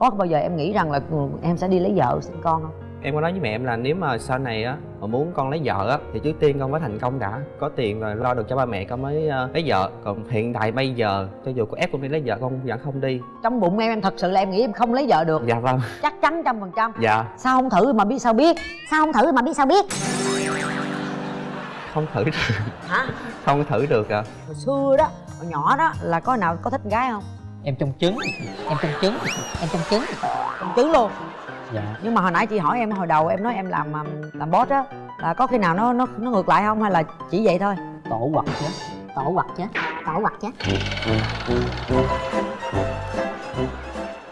có bao giờ em nghĩ rằng là ừ, em sẽ đi lấy vợ sinh con không? Em có nói với mẹ em là nếu mà sau này á mà muốn con lấy vợ á thì trước tiên con phải thành công đã. Có tiền và lo được cho ba mẹ con mới uh, lấy vợ. Còn hiện tại bây giờ cho dù có ép con đi lấy vợ con vẫn không đi. Trong bụng em em thật sự là em nghĩ em không lấy vợ được. Dạ vâng. Chắc chắn trăm phần trăm. Dạ. Sao không thử mà biết sao biết? Sao không thử mà biết sao biết? Không thử được. Hả? Không thử được à hồi xưa đó hồi nhỏ đó là có nào có thích gái không em trong trứng em trong trứng em trong trứng. Trong trứng luôn? Dạ. Nhưng mà hồi nãy chị hỏi em hồi đầu em nói em làm um, làm boss á là có khi nào nó nó nó ngược lại không hay là chỉ vậy thôi? Tổ quật chứ tổ quật chứ tổ quật chứ.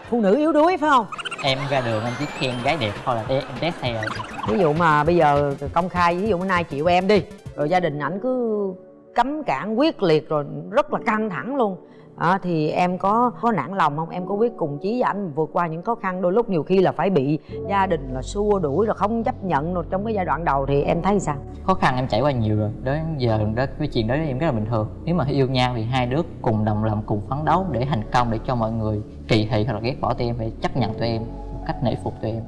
Phụ nữ yếu đuối phải không? Em ra đường anh chỉ khen gái đẹp thôi là em test hay rồi. Ví dụ mà bây giờ công khai ví dụ bữa nay chịu em đi rồi gia đình ảnh cứ cấm cản quyết liệt rồi rất là căng thẳng luôn à, thì em có có nản lòng không? Em có quyết cùng chí với anh vượt qua những khó khăn đôi lúc nhiều khi là phải bị gia đình là xua đuổi rồi không chấp nhận rồi trong cái giai đoạn đầu thì em thấy sao? Khó khăn em trải qua nhiều rồi. Đến giờ đó cái chuyện đó em rất là bình thường. Nếu mà yêu nhau thì hai đứa cùng đồng lòng cùng phấn đấu để thành công để cho mọi người kỳ thị hoặc là ghét bỏ tụi em phải chấp nhận tụi em cách nể phục tụi em.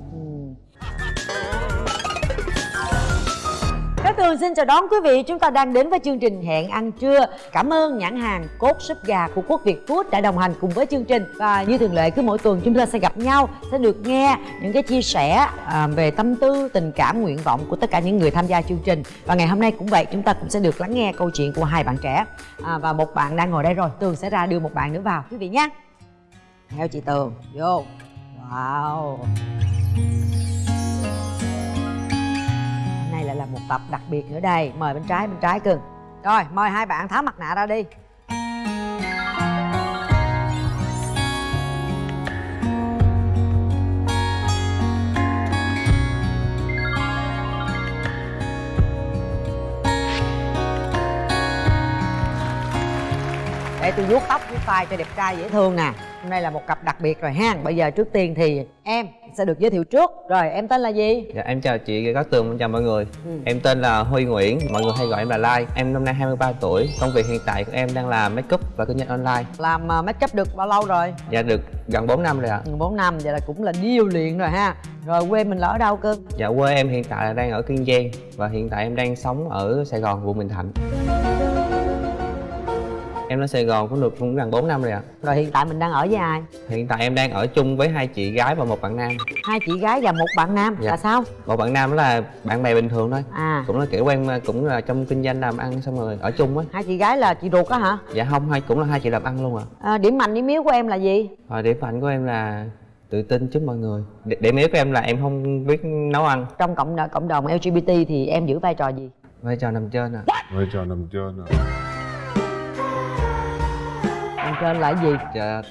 Cát Tường xin chào đón quý vị. Chúng ta đang đến với chương trình Hẹn ăn trưa. Cảm ơn nhãn hàng Cốt súp gà của Quốc Việt Food đã đồng hành cùng với chương trình. Và như thường lệ cứ mỗi tuần chúng ta sẽ gặp nhau Sẽ được nghe những cái chia sẻ à, về tâm tư, tình cảm, nguyện vọng của tất cả những người tham gia chương trình. Và ngày hôm nay cũng vậy chúng ta cũng sẽ được lắng nghe câu chuyện của hai bạn trẻ. À, Và một bạn đang ngồi đây rồi. Tường sẽ ra đưa một bạn nữa vào quý vị nhé. Theo chị Tường. Vô. Wow. Một tập đặc biệt nữa đây. Mời bên trái bên trái cưng Rồi, mời hai bạn tháo mặt nạ ra đi. Để tôi vuốt tóc vuốt tai cho đẹp trai dễ thương nè. Hôm nay là một cặp đặc biệt rồi ha. Bây giờ trước tiên thì em sẽ được giới thiệu trước. Rồi em tên là gì? dạ em chào chị Cát Tường chào mọi người. Ừ. em tên là Huy Nguyễn mọi người hay gọi em là Lai. Em năm nay 23 tuổi. Công việc hiện tại của em đang là make up và kinh doanh online. Làm uh, make up được bao lâu rồi? dạ được gần 4 năm rồi ạ. 4 năm, vậy là cũng là điêu luyện rồi ha. Rồi quê mình là ở đâu cưng? dạ quê em hiện tại là đang ở Kiên Giang và hiện tại em đang sống ở Sài Gòn quận Bình Thạnh em ở Sài Gòn cũng được cũng gần 4 năm rồi ạ Rồi hiện tại mình đang ở với ai? hiện tại em đang ở chung với hai chị gái và một bạn nam Hai chị gái và một bạn nam Dạ. là sao? một bạn nam đó là bạn bè bình thường thôi À cũng là kiểu quen cũng là trong kinh doanh làm ăn xong rồi ở chung á hai chị gái là chị ruột á hả? dạ không hai cũng là hai chị làm ăn luôn à À, điểm mạnh điểm yếu của em là gì? và điểm mạnh của em là tự tin trước mọi người điểm yếu của em là em không biết nấu ăn Trong cộng cộng đồng LGBT thì em giữ vai trò gì? vai trò nằm trên à vai trò nằm trên à Nằm trên là cái gì? dạ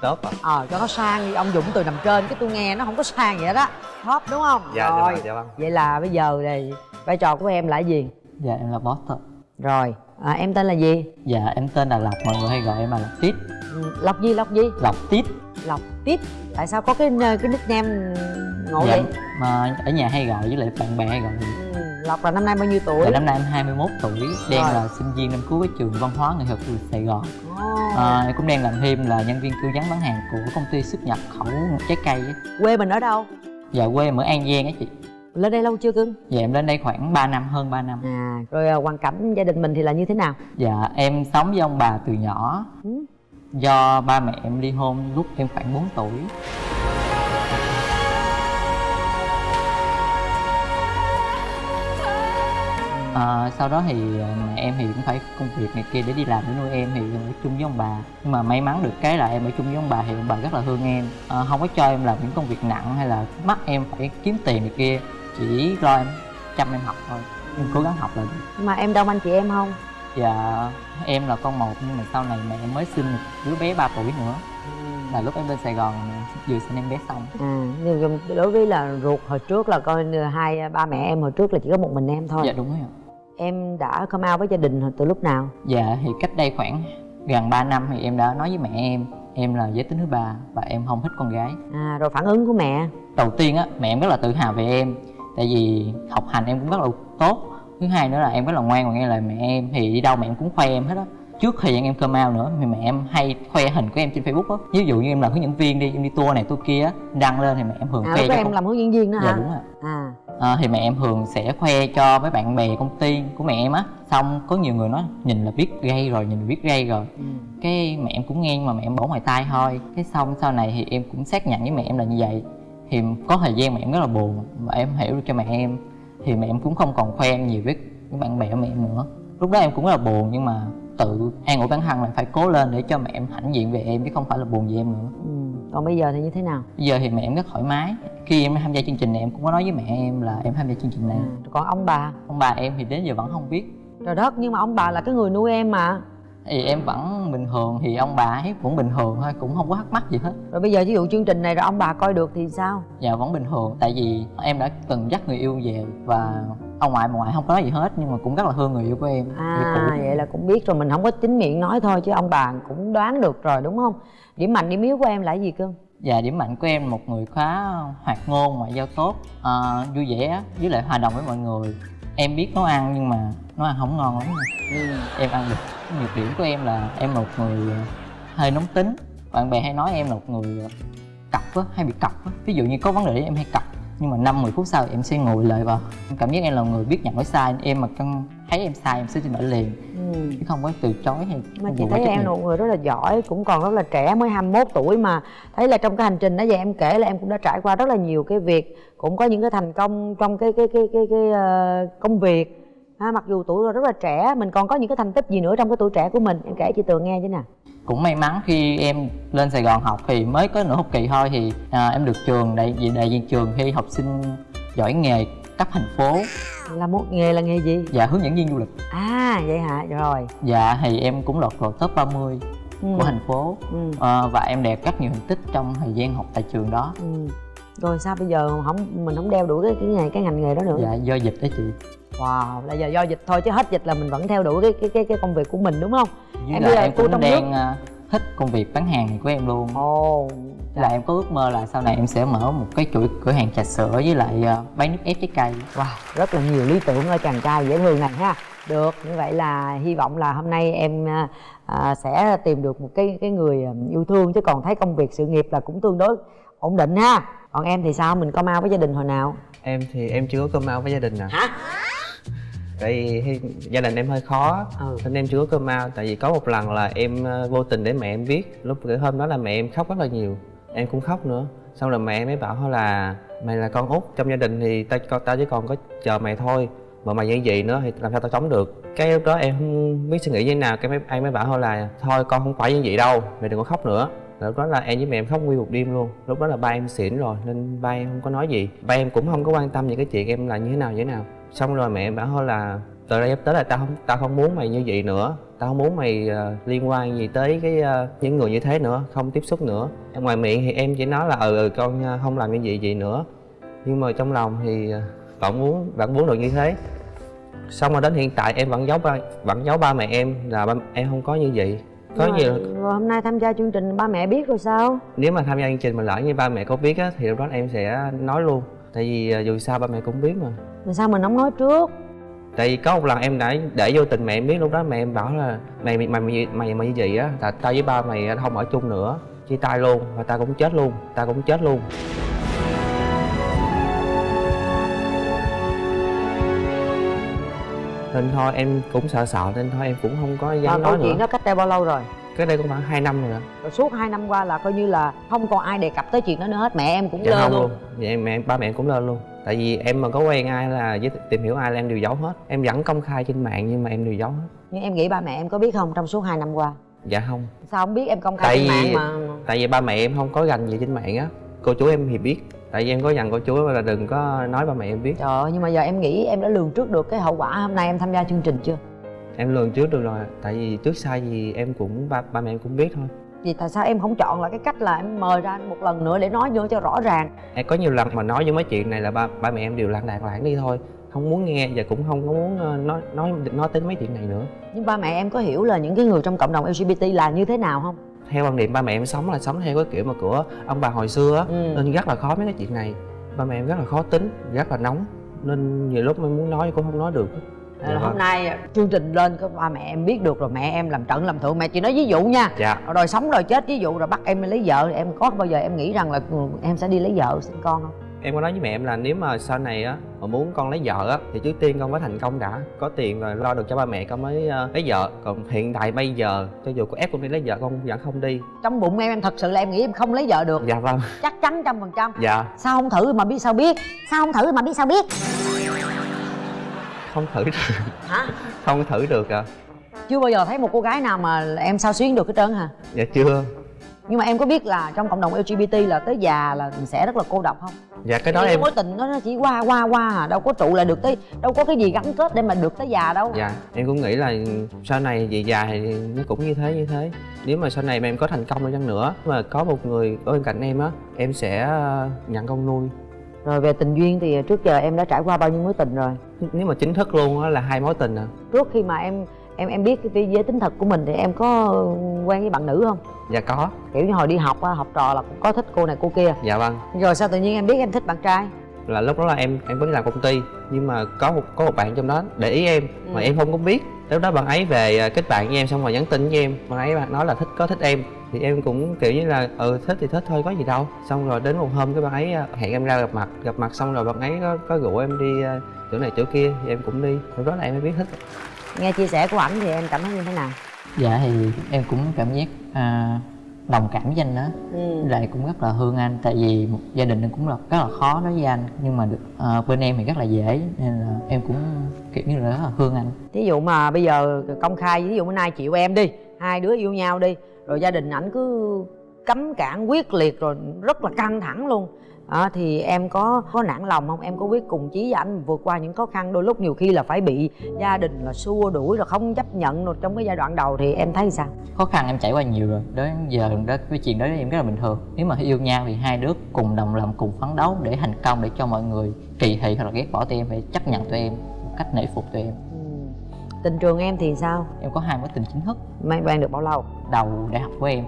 tốt ạ Ờ cho nó sang đi ông Dũng từ nằm trên cái tôi nghe nó không có sang vậy đó Top đúng không? dạ dạ Rồi vâng, dạ vâng Vậy là bây giờ thì vai trò của em là cái gì? dạ em là boss thôi Rồi à, em tên là gì? dạ em tên là lộc mọi người hay gọi em là lộc tít Lộc gì Lộc gì? lộc tít Lộc Tít Tại sao có cái cái nickname ngộ dạ, vậy? mà ở nhà hay gọi với lại bạn bè hay gọi Ừ, Lộc là năm nay bao nhiêu tuổi? Dạ, năm nay em 21 tuổi, đang Rồi. là sinh viên năm cuối trường văn hóa nghệ thuật Sài Gòn. À, em cũng đang làm thêm là nhân viên tư vấn bán hàng của công ty xuất nhập khẩu trái cây. Quê mình ở đâu? Dạ quê em ở An Giang á chị. Lên đây lâu chưa cưng? Dạ em lên đây khoảng 3 năm, hơn 3 năm. À, rồi à, hoàn cảnh gia đình mình thì là như thế nào? Dạ em sống với ông bà từ nhỏ. Ừ. Do ba mẹ em ly hôn lúc em khoảng 4 tuổi. À, sau đó thì mẹ em thì cũng phải công việc này kia để đi làm để nuôi em thì ở chung với ông bà. Nhưng mà may mắn được cái là em ở chung với ông bà thì ông bà rất là thương em. À, không có cho em làm những công việc nặng hay là bắt em phải kiếm tiền này kia chỉ lo em chăm em học thôi. Em cố gắng học là được. Nhưng mà em đông anh chị em không? Dạ em là con một nhưng mà sau này mẹ em mới sinh một đứa bé 3 tuổi nữa. Là lúc em lên Sài Gòn vừa sinh em bé xong. À, nhưng đối với là ruột hồi trước là coi hai ba mẹ em hồi trước là chỉ có một mình em thôi. Dạ đúng rồi ạ Em đã come out với gia đình từ lúc nào? Dạ thì cách đây khoảng gần 3 năm thì em đã nói với mẹ em Em là giới tính thứ ba và em không thích con gái. À, rồi phản ứng của mẹ? Đầu tiên á mẹ em rất là tự hào về em Tại vì học hành em cũng rất là tốt. Thứ hai nữa là em rất là ngoan và nghe lời mẹ em Thì đi đâu mẹ em cũng khoe em hết á. Trước thời gian em cơm ao nữa thì mẹ em hay khoe hình của em trên facebook á. Ví dụ như em làm hướng dẫn viên đi em đi tour này tour kia á, đăng lên thì mẹ em thường à khoe cho em con- làm hướng dẫn viên đó dạ hả? đúng rồi à à, thì mẹ em thường sẽ khoe cho mấy bạn bè công ty của mẹ em á xong có nhiều người nói nhìn là biết gay rồi nhìn là biết gay rồi ừ. cái mẹ em cũng nghe mà mẹ em bỏ ngoài tai thôi cái xong sau này thì em cũng xác nhận với mẹ em là như vậy thì có thời gian mẹ em rất là buồn và em hiểu được cho mẹ em thì mẹ em cũng không còn khoe em nhiều với với bạn bè của mẹ em nữa lúc đó em cũng rất là buồn nhưng mà tự an ủi bản thân là phải cố lên để cho mẹ em hãnh diện về em chứ không phải là buồn về em nữa ừ. còn bây giờ thì như thế nào bây giờ thì mẹ em rất thoải mái khi em tham gia chương trình này em cũng có nói với mẹ em là em tham gia chương trình này. À. còn ông bà? Ông bà em thì đến giờ vẫn không biết. Trời đất nhưng mà ông bà là cái người nuôi em mà. Thì em vẫn bình thường thì ông bà ấy cũng bình thường thôi cũng không có thắc mắc gì hết. Rồi bây giờ ví dụ chương trình này rồi ông bà coi được thì sao? Dạ vẫn bình thường tại vì em đã từng dắt người yêu về và ông ngoại bà ngoại không có nói gì hết nhưng mà cũng rất là thương người yêu của em. À vậy là cũng biết rồi mình không có chính miệng nói thôi chứ ông bà cũng đoán được rồi đúng không? Điểm mạnh điểm yếu của em là gì cưng và điểm mạnh của em một người khá hoạt ngôn ngoại giao tốt à, vui vẻ với lại hòa đồng với mọi người. Em biết nấu ăn nhưng mà nấu ăn không ngon lắm. Nha. em ăn được nhược điểm của em là em là một người hơi nóng tính. Bạn bè hay nói em là một người cọc á hay bị cọc á. Ví dụ như có vấn đề em hay cọc nhưng mà năm mười phút sau em sẽ ngồi lại vào em cảm giác em là người biết nhận lỗi sai. Em mà cân thấy em sai em sẽ xin lỗi liền. Ừ. chứ không có từ chối hay mà chị thấy em là một người rất là giỏi cũng còn rất là trẻ mới 21 tuổi mà. Thấy là trong cái hành trình đó giờ em kể là em cũng đã trải qua rất là nhiều cái việc cũng có những cái thành công trong cái cái cái cái, cái, ờ, công việc ha, mặc dù tuổi rất là trẻ mình còn có những cái thành tích gì nữa trong cái tuổi trẻ của mình? Em kể chị tường nghe chứ nè. Cũng may mắn khi em lên Sài Gòn học thì mới có nửa học kỳ thôi thì à, em được trường đại diện đại diện trường thi học sinh giỏi nghề cấp thành phố. Là một nghề là nghề gì? Và hướng dẫn viên du lịch. À vậy hả? Rồi. Dạ thì em cũng lọt vào top 30 ừ. của thành phố. Ừ. à, và em đạt rất nhiều thành tích trong thời gian học tại trường đó. Ừ. rồi sao bây giờ không mình không đeo đuổi cái cái nghề cái ngành nghề đó nữa? Dạ do dịch đó chị wow là giờ do dịch thôi chứ hết dịch là mình vẫn theo đuổi cái cái cái, cái công việc của mình đúng không với Em bây giờ em cô cũng trong đang à, thích công việc bán hàng này của em luôn ồ là em có ước mơ là sau này em sẽ mở một cái chuỗi cửa hàng trà sữa với lại à, bán nước ép trái cây Wow, rất là nhiều lý tưởng ở chàng trai dễ thương này ha. Được, như vậy là hy vọng là hôm nay em à, à, sẽ tìm được một cái cái người à, yêu thương chứ còn thấy công việc sự nghiệp là cũng tương đối ổn định ha. Còn em thì sao? Mình có mau với gia đình hồi nào? em thì em chưa có cơm ao với gia đình nè Hả? Tại vì gia đình em hơi khó Ừ. nên em chưa có cơm ao. Tại vì có một lần là em ờ, vô tình để mẹ em biết lúc cái hôm đó là mẹ em khóc rất là nhiều. Em cũng khóc nữa. Xong rồi mẹ em mới bảo thôi là mày là con út trong gia đình thì tao con tao chỉ còn có chờ mày thôi. Mà mày như vậy nữa thì làm sao tao sống được? Cái lúc đó em không biết suy nghĩ như thế nào. Cái mấy anh mới bảo thôi là thôi con không phải như vậy đâu. Mày đừng có khóc nữa. Lúc đó là em với mẹ em khóc nguyên một đêm luôn. Lúc đó là ba em xỉn rồi nên ba em không có nói gì. Ba em cũng không có quan tâm những cái chuyện em là như thế nào như thế nào xong rồi mẹ em bảo thôi là từ đây tới là tao không tao không muốn mày như vậy nữa. Tao không muốn mày ờ, liên quan gì tới cái ờ, những người như thế nữa không tiếp xúc nữa. Ngoài miệng thì em chỉ nói là ừ, ừ con ờ, không làm như vậy vậy nữa. Nhưng mà trong lòng thì vẫn muốn vẫn muốn được như thế. Xong rồi đến hiện tại em vẫn giấu ba vẫn giấu ba mẹ em là ba, em không có như vậy. Có nhiều rồi hôm nay tham gia chương trình ba mẹ biết rồi sao? nếu mà tham gia chương trình mà lỡ như ba mẹ có biết á thì lúc đó em sẽ nói luôn. Tại vì dù sao ba mẹ cũng biết mà Mà sao mình không nói trước? tại vì có một lần em đã để vô tình mẹ em biết lúc đó mẹ em bảo là mày mày mày mày, mày, như vậy á là tao với ba mày không ở chung nữa chia tay luôn và tao cũng chết luôn tao cũng chết luôn nên thôi em cũng sợ sợ nên thôi em cũng không có dám câu nói chuyện nữa đó cách đây bao lâu rồi? cái đây cũng khoảng 2 năm rồi đó Rồi suốt 2 năm qua là coi như là không còn ai đề cập tới chuyện đó nữa hết. Mẹ em cũng dạ lơ luôn. luôn dạ em mẹ ba mẹ em cũng lên luôn tại vì em mà có quen ai là với tìm hiểu ai là em đều giấu hết. Em vẫn công khai trên mạng nhưng mà em đều giấu hết. Nhưng em nghĩ ba mẹ em có biết không trong suốt 2 năm qua? dạ không. Sao không biết em công khai Tại trên vì- mạng mà? tại vì ba mẹ em không có gành gì trên mạng á. Cô chú em thì biết. Tại vì em có dặn cô chú là đừng có nói ba mẹ em biết. Trời ơi, nhưng mà giờ em nghĩ em đã lường trước được cái hậu quả hôm nay em tham gia chương trình chưa? em lường trước được rồi tại vì trước sai gì em cũng ba ba mẹ em cũng biết thôi Vì tại sao em không chọn là cái cách là em mời ra một lần nữa để nói nữa cho rõ ràng em có nhiều lần mà nói với mấy chuyện này là ba ba mẹ em đều lặng đạc lãng đi thôi không muốn nghe và cũng không có muốn ờ, nói nói nói tới mấy chuyện này nữa Nhưng ba mẹ em có hiểu là những cái người trong cộng đồng LGBT là như thế nào không? theo quan điểm ba mẹ em sống là sống theo cái kiểu mà của ông bà hồi xưa á Ừ. nên rất là khó mấy cái chuyện này ba mẹ em rất là khó tính rất là nóng nên nhiều lúc em muốn nói cũng không nói được Dạ hôm nay chương trình lên có ba mẹ em biết được rồi mẹ em làm trận làm thượng mẹ chỉ nói ví dụ nha. Dạ. Rồi sống rồi chết ví dụ rồi bắt em đi lấy vợ em có bao giờ em nghĩ rằng là ừ, em sẽ đi lấy vợ sinh con không? Em có nói với mẹ em là nếu mà sau này á mà muốn con lấy vợ á thì trước tiên con phải thành công đã có tiền rồi lo được cho ba mẹ con mới ờ, lấy vợ. Còn hiện tại bây giờ cho dù có ép con đi lấy vợ con vẫn không đi. Trong bụng em em thật sự là em nghĩ em không lấy vợ được. Dạ vâng. Chắc chắn trăm phần trăm. Dạ. Sao không thử mà biết sao biết? Sao không thử mà biết sao biết không thử được. Hả? Không thử được à? Chưa bao giờ thấy một cô gái nào mà em sao xuyến được hết trơn hả? Dạ chưa. Nhưng mà em có biết là trong cộng đồng lgbt là tới già là mình sẽ rất là cô độc không? Dạ cái đó Cái em mối tình nó nó chỉ qua qua qua à đâu có trụ lại được tới đâu có cái gì gắn kết để mà được tới già đâu. Dạ em cũng nghĩ là sau này về già thì nó cũng như thế như thế. Nếu mà sau này mà em có thành công đi chăng nữa mà có một người ở bên cạnh em á em sẽ ờ, nhận con nuôi rồi về tình duyên thì trước giờ em đã trải qua bao nhiêu mối tình rồi? Nếu mà chính thức luôn á là hai mối tình à. Trước khi mà em em em biết cái giới tính thật của mình thì em có quen với bạn nữ không? Dạ có. Kiểu như hồi đi học á, học trò là cũng có thích cô này cô kia. Dạ vâng. Rồi sao tự nhiên em biết em thích bạn trai? Là lúc đó là em em vẫn làm công ty nhưng mà có một có một bạn trong đó để ý em mà Ừ. em không có biết. Lúc đó bạn ấy về à, kết bạn với em xong rồi nhắn tin với em bạn ấy nói là thích có thích em thì em cũng kiểu như là ừ thích thì thích thôi có gì đâu. Xong rồi đến một hôm cái bạn ấy à, hẹn em ra gặp mặt gặp mặt xong rồi bạn ấy có, có rủ em đi à, chỗ này chỗ kia thì em cũng đi. Lúc đó là em mới biết thích nghe chia sẻ của ảnh thì em cảm thấy như thế nào? Dạ thì em cũng cảm giác à, đồng cảm với anh đó. Ừ. Lại cũng rất là thương anh tại vì một gia đình cũng là rất là khó đối với anh nhưng mà được à, bên em thì rất là dễ nên là em cũng kiểu như là rất là thương anh. Thí dụ mà bây giờ công khai ví dụ bữa nay chịu em đi hai đứa yêu nhau đi rồi gia đình ảnh cứ cấm cản quyết liệt rồi rất là căng thẳng luôn. À, thì em có có nản lòng không? Em có quyết cùng chí với anh vượt qua những khó khăn đôi lúc nhiều khi là phải bị gia đình là xua đuổi rồi không chấp nhận rồi trong cái giai đoạn đầu thì em thấy sao? Khó khăn em trải qua nhiều rồi. Đến giờ đó cái chuyện đó em rất là bình thường. Nếu mà yêu nhau thì hai đứa cùng đồng lòng cùng phấn đấu để thành công để cho mọi người kỳ thị hoặc là ghét bỏ tụi em phải chấp nhận tụi em cách nể phục tụi em tình trường em thì sao? Em có hai mối tình chính thức. Mấy quen được bao lâu? Đầu đại học của em.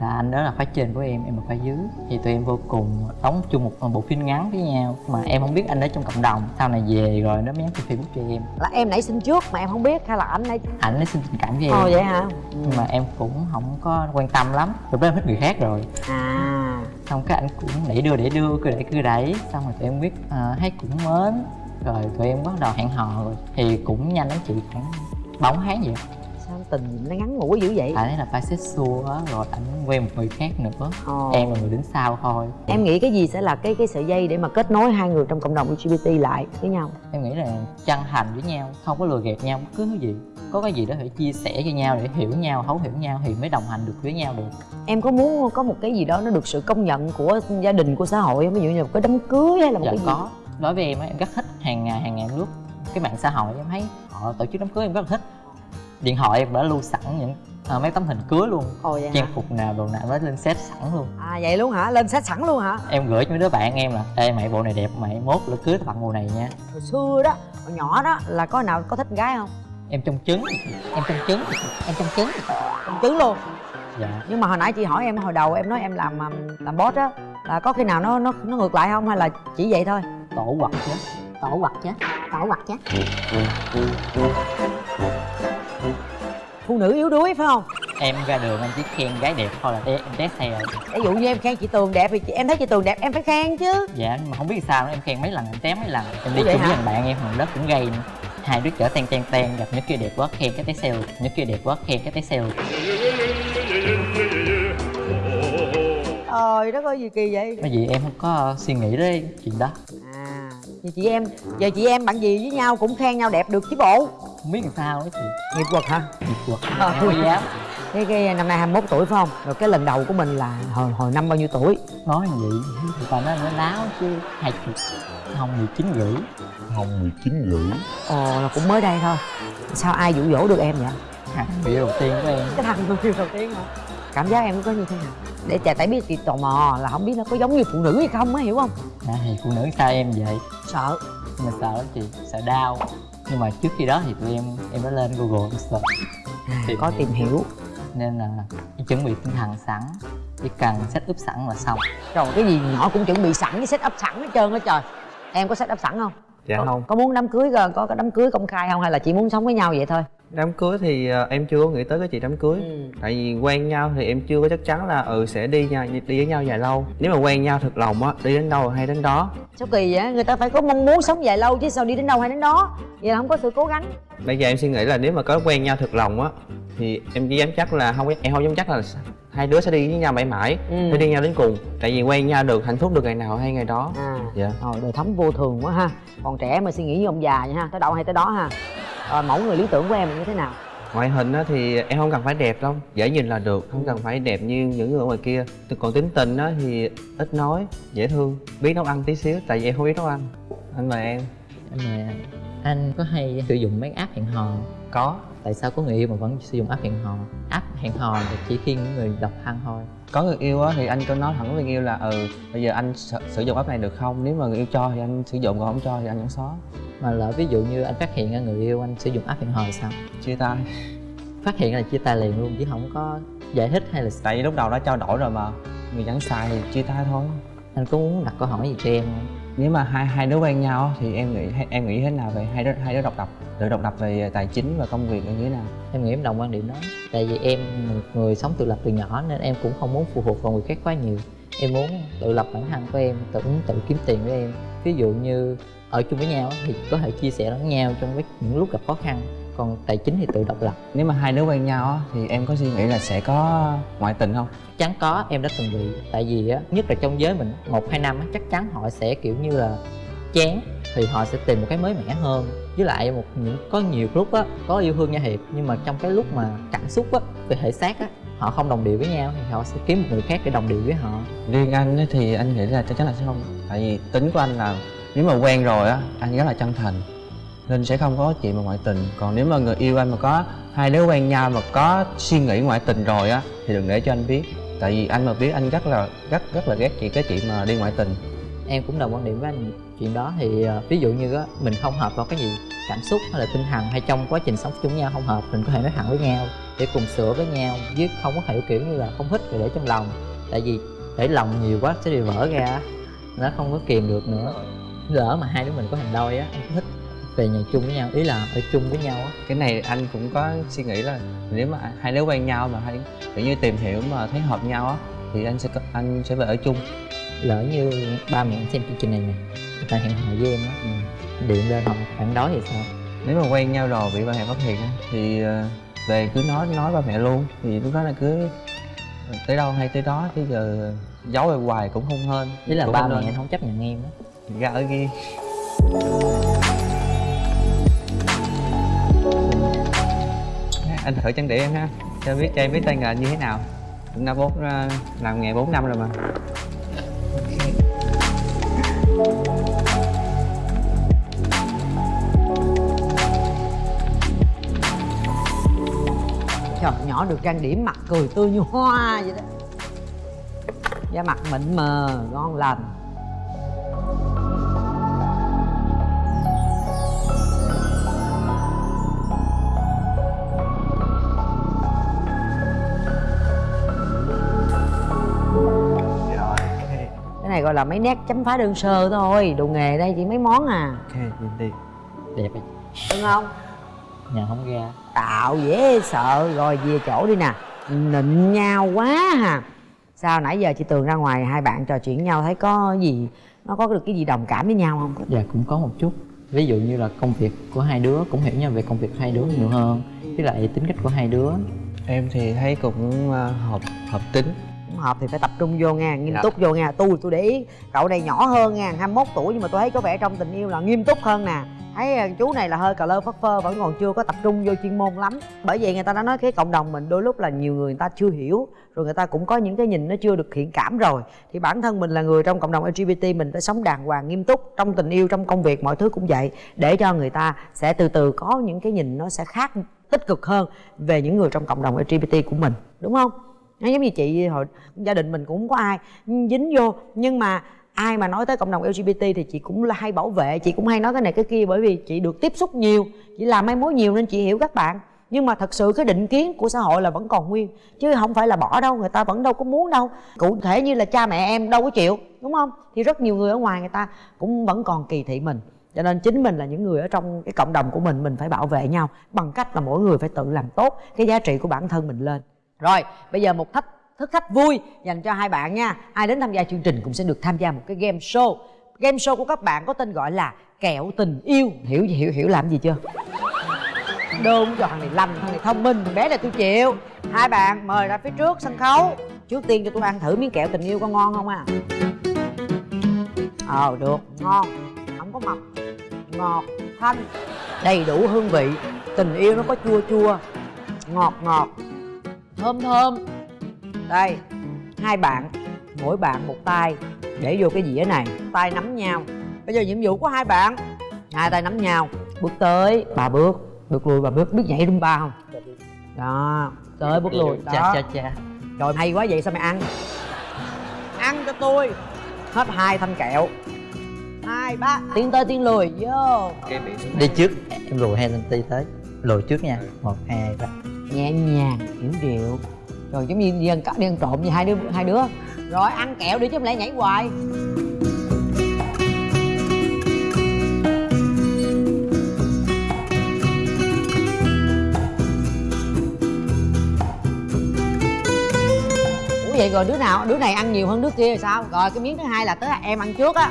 Là anh đó là khóa trên của em em là khóa dưới. Thì tụi em vô cùng đóng chung một bộ phim ngắn với nhau. Mà em không biết anh đó trong cộng đồng sau này về rồi nó mới nhắn trên facebook cho em. Là em nảy sinh trước mà em không biết hay là anh nảy ảnh nó xin tình cảm với em. ồ vậy hả? Nhưng mà em cũng không có quan tâm lắm. Lúc đó em thích người khác rồi. À. Xong cái anh cũng đẩy đưa đẩy đưa cứ đẩy cứ đẩy. Xong rồi tụi em biết à, thấy cũng mến rồi tụi em bắt đầu hẹn hò rồi thì cũng nhanh lắm chị khoảng bốn tháng vậy. Sao tình gì nó ngắn ngủi dữ vậy? Anh ấy là bisexual á rồi anh quen một người khác nữa. Ồ. em là người đứng sau thôi. Em nghĩ cái gì sẽ là cái cái sợi dây để mà kết nối hai người trong cộng đồng LGBT lại với nhau? Em nghĩ là chân thành với nhau không có lừa gạt nhau bất cứ thứ gì. Có cái gì đó phải chia sẻ cho nhau để hiểu nhau thấu hiểu nhau thì mới đồng hành được với nhau được. Em có muốn có một cái gì đó nó được sự công nhận của gia đình của xã hội không? Ví dụ như là một cái đám cưới hay là một dạ cái gì? có đối với em á em rất thích hàng ngày hàng ngày em lướt cái mạng xã hội em thấy họ tổ chức đám cưới em rất là thích. Điện thoại em đã lưu sẵn những à, mấy tấm hình cưới luôn ồ vậy trang hả? phục nào đồ nào nó lên set sẵn luôn. À vậy luôn hả? Lên set sẵn luôn hả? Em gửi cho mấy đứa bạn em là ê mày bộ này đẹp mày mốt là cưới tao tặng bộ này nha. Hồi xưa đó hồi nhỏ đó là có nào có thích gái không? Em trong trứng em trong trứng em trong trứng. Công chứng luôn? Dạ. Nhưng mà hồi nãy chị hỏi em hồi đầu em nói em làm um, làm boss á là có khi nào nó nó nó ngược lại không? Hay là chỉ vậy thôi tổ quật chứ. Tổ quật chứ. Tổ quật chứ. Phụ nữ yếu đuối phải không? Em ra đường em chỉ khen gái đẹp thôi là em test xe rồi. Ví dụ như em khen chị tường đẹp thì chị, em thấy chị tường đẹp em phải khen chứ. Dạ mà không biết sao nữa em khen mấy lần em tém mấy lần. Em đi chung với thằng bạn em thằng đó cũng gây nữa. Hai đứa chở ten ten ten gặp nhất kia đẹp quá khen cái té xe nhất kia đẹp quá khen cái té xe trời đất ơi gì kỳ vậy? Bởi vì em không có suy nghĩ đến chuyện đó. À thì chị em giờ chị em bạn gì với nhau cũng khen nhau đẹp được chứ bộ? Không biết làm sao đó chị. Nghiệp quật hả? Nghiệp quật. Ờ. em không dám. Cái, cái năm nay 21 tuổi phải không? Rồi cái lần đầu của mình là hồi hồi năm bao nhiêu tuổi? Nói vậy thì nói nó láo chứ hai chục không mười chín rưỡi. Không 19 rưỡi. Ồ là cũng mới đây thôi. Sao ai dụ dỗ được em vậy? Thằng người đầu tiên của em. Cái thằng người yêu đầu tiên hả cảm giác em có như thế nào? Để chà tại biết chị tò mò là không biết nó có giống như phụ nữ hay không á hiểu không? À, thì phụ nữ sao em vậy? Sợ. Nhưng mà sợ lắm chị sợ đau. Nhưng mà trước khi đó thì tụi em em đã lên google em search. À, có tìm hiểu. Nên là em chuẩn bị tinh thần sẵn chỉ cần set up sẵn là xong. Rồi cái gì nhỏ cũng chuẩn bị sẵn cái set up sẵn hết trơn á trời. Em có set up sẵn không dạ có, không. có muốn đám cưới có, có có đám cưới công khai không hay là chỉ muốn sống với nhau vậy thôi? Đám cưới thì ờ, em chưa có nghĩ tới cái chuyện đám cưới. Ừ. tại vì quen nhau thì em chưa có chắc chắn là ừ sẽ đi nhau đi với nhau dài lâu. Nếu mà quen nhau thật lòng á đi đến đâu hay đến đó. Sao kỳ vậy? Người ta phải có mong muốn sống dài lâu chứ sao đi đến đâu hay đến đó? Vậy là không có sự cố gắng. Bây giờ em suy nghĩ là nếu mà có quen nhau thật lòng á thì em chỉ dám chắc là không em không dám chắc là hai đứa sẽ đi với nhau mãi mãi Ừ. phải đi nhau đến cùng tại vì quen nhau được hạnh phúc được ngày nào hay ngày đó. À. Dạ. Rồi đời thống vô thường quá ha. Còn trẻ mà suy nghĩ như ông già nha ha tới đâu hay tới đó ha. Rồi mẫu người lý tưởng của em là như thế nào? Ngoại hình á thì em không cần phải đẹp đâu dễ nhìn là được không cần phải đẹp như những người ở ngoài kia. Còn tính tình á thì ít nói dễ thương biết nấu ăn tí xíu tại vì em không biết nấu ăn. Anh mời em. Mà anh có hay sử dụng mấy app hẹn hò có. Tại sao có người yêu mà vẫn sử dụng app hẹn hò? App hẹn hò là chỉ khi những người độc thân thôi. Có người yêu á thì anh có nói thẳng với người yêu là ừ bây giờ anh sử, sử dụng app này được không? Nếu mà người yêu cho thì anh sử dụng còn không cho thì anh vẫn xóa. Mà lỡ ví dụ như anh phát hiện ra người yêu anh sử dụng app hẹn hò thì sao? Chia tay. Phát hiện là chia tay liền luôn chứ không có giải thích hay là tại vì lúc đầu đã trao đổi rồi mà. Người vẫn xài thì chia tay thôi. Anh có muốn đặt câu hỏi gì cho em không nếu mà hai hai đứa quen nhau thì em nghĩ em nghĩ thế nào về hai đứa hai đứa độc lập? Tự độc lập về à, tài chính và công việc như thế nào? Em nghĩ em đồng quan điểm đó. Tại vì em một người sống tự lập từ nhỏ nên em cũng không muốn phụ thuộc vào người khác quá nhiều. Em muốn tự lập bản thân của em, tự tự kiếm tiền của em. Ví dụ như ở chung với nhau thì có thể chia sẻ lẫn nhau trong những lúc gặp khó khăn còn tài chính thì tự độc lập. Nếu mà hai đứa quen nhau á, thì em có suy nghĩ là sẽ có ngoại tình không? Chắc chắn có em đã từng bị. Tại vì á nhất là trong giới mình một hai năm á chắc chắn họ sẽ kiểu như là chán thì họ sẽ tìm một cái mới mẻ hơn. Với lại một những có nhiều lúc á có yêu thương nhau thiệt nhưng mà trong cái lúc mà cảm xúc á về thể xác á họ không đồng điệu với nhau thì họ sẽ kiếm một người khác để đồng điệu với họ. Riêng anh ấy thì anh nghĩ là chắc chắn là sẽ không. Tại vì tính của anh là nếu mà quen rồi á anh rất là chân thành nên sẽ không có chuyện mà ngoại tình. Còn nếu mà người yêu anh mà có hai đứa quen nhau mà có suy nghĩ ngoại tình rồi á, thì đừng để cho anh biết. Tại vì anh mà biết, anh rất là, rất rất là ghét chị cái chuyện mà đi ngoại tình. Em cũng đồng quan điểm với anh chuyện đó. Thì ờ, ví dụ như á, mình không hợp vào cái gì, cảm xúc hay là tinh thần hay trong quá trình sống chung nhau không hợp, mình có thể nói thẳng với nhau, để cùng sửa với nhau chứ không có thể kiểu như là không thích rồi để trong lòng. Tại vì để lòng nhiều quá sẽ bị vỡ ra nó không có kìm được nữa. Lỡ mà hai đứa mình có hành đôi á anh thích về nhà chung với nhau ý là ở chung với nhau á. Cái này anh cũng có suy nghĩ là nếu mà hai đứa quen nhau mà hai kiểu như tìm hiểu mà thấy hợp nhau á thì anh sẽ anh sẽ về ở chung. Lỡ như ba mẹ anh xem chương trình này nè người ta hẹn hò với em á ừ. điện lên họ phản đối thì sao? Nếu mà quen nhau rồi bị ba mẹ phát hiện á, thì ờ, về cứ nói nói ba mẹ luôn. Thì lúc đó là cứ tới đâu hay tới đó chứ giờ giấu ở hoài cũng không hên. Ý là cũng ba mẹ không chấp nhận em á. Ra ở ghi anh thử trang điểm em ha. Cho biết cho em biết tay nghề như thế nào. Cũng đã bốn ờ, làm nghề 4 năm rồi mà. Trời, nhỏ được trang điểm mặt cười tươi như hoa vậy đó. Da mặt mịn mờ ngon lành. Gọi là mấy nét chấm phá đơn sơ thôi đồ nghề đây chỉ mấy món à. Ok nhìn đi. Đẹp á đúng không? Nhà không ra. Tạo dễ sợ rồi về chỗ đi nè. Nịnh nhau quá hà sao nãy giờ chị tường ra ngoài hai bạn trò chuyện nhau thấy có gì nó có được cái gì đồng cảm với nhau không? Dạ cũng có một chút. Ví dụ như là công việc của hai đứa cũng hiểu nhau về công việc hai đứa nhiều hơn. Với lại tính cách của hai đứa. Em thì thấy cũng ờ, hợp hợp tính Không hợp thì phải tập trung vô nha. Nghiêm Dạ. túc vô nha. Tôi tôi để ý cậu này nhỏ hơn nha 21 tuổi nhưng mà tôi thấy có vẻ trong tình yêu là nghiêm túc hơn nè. Thấy à, chú này là hơi cà lơ phất phơ vẫn còn chưa có tập trung vô chuyên môn lắm. Bởi vậy người ta đã nói cái cộng đồng mình đôi lúc là nhiều người người ta chưa hiểu rồi người ta cũng có những cái nhìn nó chưa được thiện cảm rồi. Thì bản thân mình là người trong cộng đồng lgbt mình phải sống đàng hoàng nghiêm túc trong tình yêu trong công việc mọi thứ cũng vậy. Để cho người ta sẽ từ từ có những cái nhìn nó sẽ khác tích cực hơn về những người trong cộng đồng lgbt của mình. Đúng không nó giống như chị hồi, gia đình mình cũng không có ai dính vô, nhưng mà ai mà nói tới cộng đồng lgbt thì chị cũng là hay bảo vệ, chị cũng hay nói cái này cái kia, bởi vì chị được tiếp xúc nhiều, chị làm mai mối nhiều nên chị hiểu các bạn. Nhưng mà thật sự cái định kiến của xã hội là vẫn còn nguyên, chứ không phải là bỏ đâu, người ta vẫn đâu có muốn đâu. Cụ thể như là cha mẹ em đâu có chịu, đúng không? Thì rất nhiều người ở ngoài người ta cũng vẫn còn kỳ thị mình. Cho nên chính mình là những người ở trong cái cộng đồng của mình mình phải bảo vệ nhau bằng cách là mỗi người phải tự làm tốt cái giá trị của bản thân mình lên rồi, bây giờ một thách thức thách vui dành cho hai bạn nha. Ai đến tham gia chương trình cũng sẽ được tham gia một cái game show. Game show của các bạn có tên gọi là kẹo tình yêu. Hiểu hiểu hiểu làm gì chưa? Đơn cho thằng này lành, thằng này thông minh, thằng bé này tôi chịu. Hai bạn mời ra phía trước sân khấu. Trước tiên cho tôi ăn thử miếng kẹo tình yêu có ngon không à? Ờ được, ngon. Không có mập, ngọt, thanh, đầy đủ hương vị. Tình yêu nó có chua chua, ngọt ngọt thơm thơm. Đây hai bạn mỗi bạn một tay. Để vô cái dĩa này tay nắm nhau. Bây giờ nhiệm vụ của hai bạn. Hai tay nắm nhau. Bước tới ba bước. Bước lùi ba bước. Biết nhảy rumba không? Đó tới bước lùi đó. cha cha. Cha rồi hay quá vậy sao mày ăn? Ăn cho tôi. Hết hai thanh kẹo. Hai ba. Tiến tới tiến lùi vô. Đi trước. Em lùi hai cm tới. Lùi trước nha. Một hai ba nhẹ nhàng, hiểu điệu. Rồi giống như đi ăn cắp đi ăn trộm như hai đứa hai đứa. Rồi, ăn kẹo đi chứ không lẽ nhảy hoài. Ủa vậy rồi đứa nào, đứa này ăn nhiều hơn đứa kia rồi sao? Rồi, cái miếng thứ hai là tới em ăn trước á.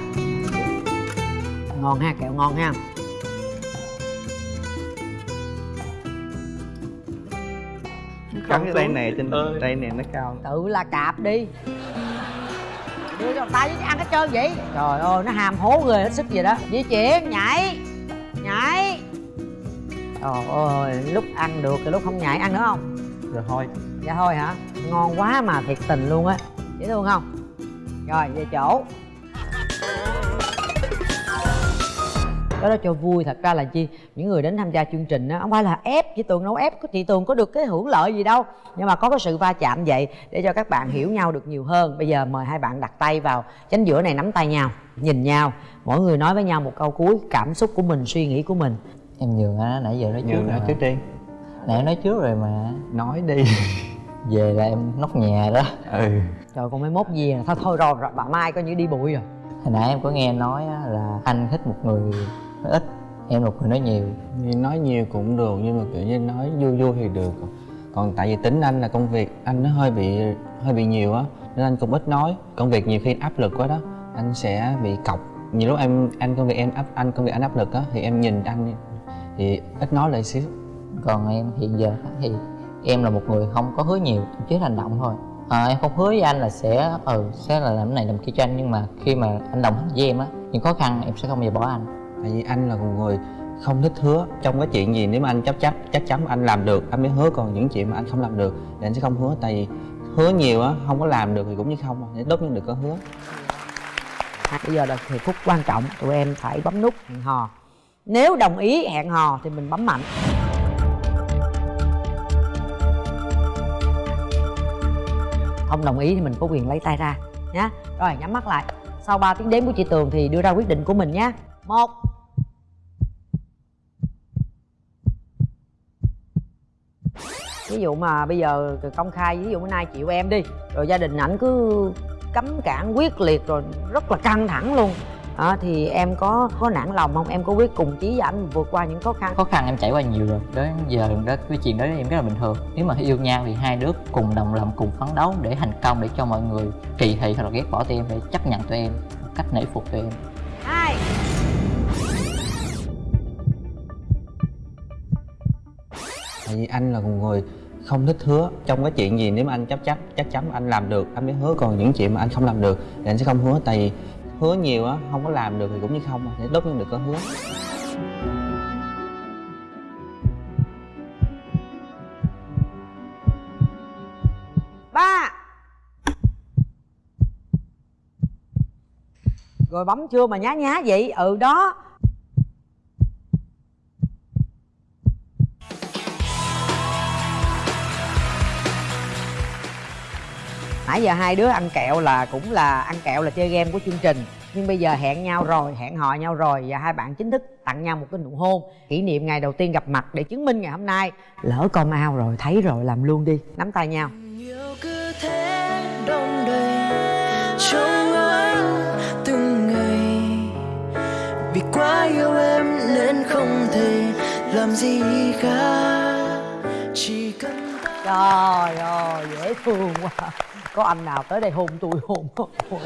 Ngon ha, kẹo ngon ha. Cắn cái tay này trên tay này nó cao. Tự là cạp đi. Đưa cho tay chứ ăn hết trơn vậy. Trời ơi nó hàm hố người hết sức vậy đó. Di chuyển nhảy nhảy. Trời ơi lúc ăn được thì lúc không nhảy ăn nữa không? Rồi thôi. Dạ thôi hả? Ngon quá mà thiệt tình luôn á. Dễ thương không? Rồi về chỗ. Cái đó cho vui thật ra là chi những người đến tham gia chương trình á không phải là ép chị tường đâu ép có chị tường có được cái hưởng lợi gì đâu. Nhưng mà có cái sự va chạm vậy để cho các bạn hiểu nhau được nhiều hơn. Bây giờ mời hai bạn đặt tay vào chánh giữa này nắm tay nhau nhìn nhau. Mỗi người nói với nhau một câu cuối cảm xúc của mình suy nghĩ của mình. Em nhường á nãy giờ nói trước nhường rồi nó mà. trước đi. Nãy nói trước rồi mà. Nói đi. Về là em nóc nhà đó. Ừ. Trời con mới mốt gì à? Thôi thôi rồi, rồi bà mai coi như đi bụi rồi. Hồi nãy em có nghe nói á, là anh thích một người nói ít em là người nói nhiều. Nói nhiều cũng được nhưng mà kiểu như nói vui vui thì được. Còn tại vì tính anh là công việc anh nó hơi bị hơi bị nhiều á nên anh cũng ít nói. Công việc nhiều khi áp lực quá đó anh sẽ bị cọc. Nhiều lúc em anh công việc em áp anh công việc anh áp lực á thì em nhìn anh thì ít nói lại xíu. Còn em hiện giờ thì em là một người không có hứa nhiều chỉ hành động thôi. À, em không hứa với anh là sẽ ừ sẽ là làm cái này làm kia cho anh nhưng mà khi mà anh đồng hành với em á những khó khăn em sẽ không bao giờ bỏ anh tại vì anh là một người không thích hứa. Trong cái chuyện gì nếu mà anh chấp chấp, chắc chắn anh làm được, anh mới hứa. Còn những chuyện mà anh không làm được thì anh sẽ không hứa. Tại vì hứa nhiều á, không có làm được thì cũng như không à. để tốt nhất đừng có hứa. Bây giờ là thời phút quan trọng, tụi em phải bấm nút hẹn hò. Nếu đồng ý hẹn hò thì mình bấm mạnh. Không đồng ý thì mình có quyền lấy tay ra nhá. Rồi, nhắm mắt lại. Sau 3 tiếng đếm của chị tường thì đưa ra quyết định của mình nhé một. Ví dụ mà bây giờ công khai ví dụ bữa nay chịu em đi rồi gia đình ảnh cứ cấm cản quyết liệt rồi rất là căng thẳng luôn. À, thì em có có nản lòng không? Em có quyết cùng chí với ảnh vượt qua những khó khăn? Khó khăn em trải qua nhiều rồi. Đến giờ đó cái chuyện đó em rất là bình thường. Nếu mà yêu nhau thì hai đứa cùng đồng lòng cùng phấn đấu để thành công để cho mọi người kỳ thị hoặc là ghét bỏ tụi em để chấp nhận tụi em cách nể phục tụi em. Tại vì anh là một người không thích hứa. Trong cái chuyện gì nếu mà anh chấp chắc chắc chắn anh làm được, anh mới hứa. Còn những chuyện mà anh không làm được thì anh sẽ không hứa. Tại vì hứa nhiều á, không có làm được thì cũng như không để đốt nhưng được có hứa. Ba! Rồi bấm chưa mà nhá nhá vậy? Ừ đó. Nãy giờ hai đứa ăn kẹo là cũng là ăn kẹo là chơi game của chương trình. Nhưng bây giờ hẹn nhau rồi hẹn hò nhau rồi và hai bạn chính thức tặng nhau một cái nụ hôn. Kỷ niệm ngày đầu tiên gặp mặt để chứng minh ngày hôm nay. Lỡ com ao rồi thấy rồi làm luôn đi. Nắm tay nhau. Yêu cứ thế đong đầy trong anh từng ngày. Vì quá yêu gì cả chỉ cần trời ơi dễ thương quá có anh nào tới đây hôn tôi hôn Ôi.